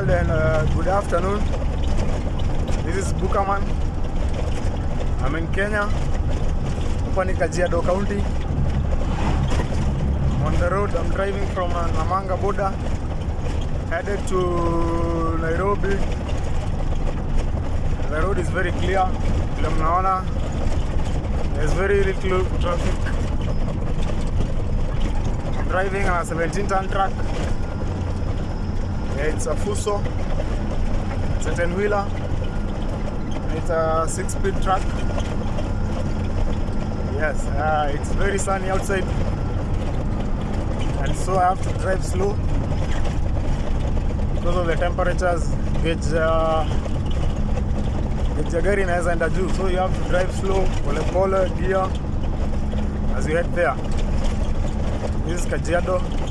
world and uh, good afternoon. This is Bukaman. I'm in Kenya. Hapa Kajiado County. On the road. I'm driving from uh, Namanga border headed to Nairobi. The road is very clear. There's very little traffic. I'm Driving on a 17 ton truck. It's a Fuso. It's a 10 wheeler. It's a six speed truck. Yes, uh, it's very sunny outside. And so I have to drive slow because of the temperatures. Gauge, uh, gauge gari inaweza enda so you have to drive slow, pole pole, gear as you head there. This is Kajiado.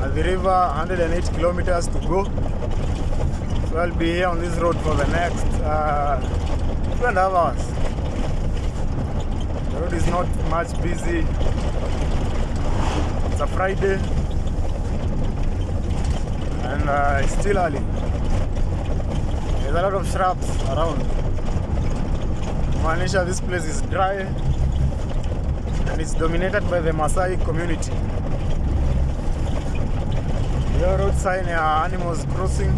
At the river, 108 kilometers to go. So I'll be here on this road for the next uh, two and a half hours. The road is not much busy. It's a Friday and uh, it's still early. There's a lot of shrubs around. Manisha, this place is dry and it's dominated by the Maasai community. Sign ya animals crossing,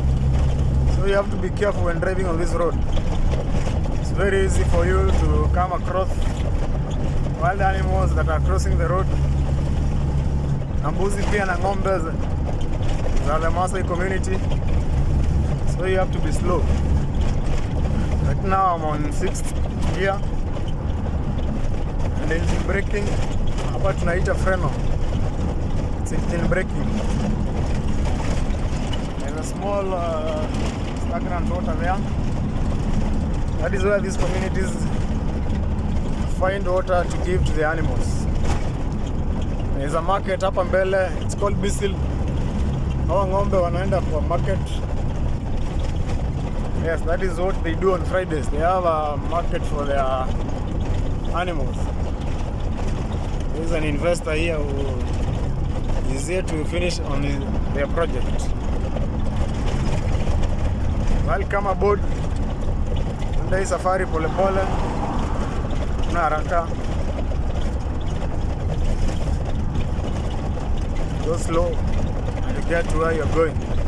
so you have to be careful when driving on this road. It's very easy for you to come across wild animals that are crossing the road. Na mbuzi pia na ng'ombe za the Maasai community, so you have to be slow. Right now I'm on 6th gear and engine braking. Hapa tunaita freno. It's engine braking. Small uh, stagnant water there. That is where these communities find water to give to the animals. There's a market hapa mbele, it's called Bisil. Hawa ng'ombe wanaenda kwa market. Yes, that is what they do on Fridays. They have a market for their animals. There's an investor here who is here to finish on their project. Welcome aboard. Enda hii safari polepole, kuna haraka. Go slow and get to where you're going.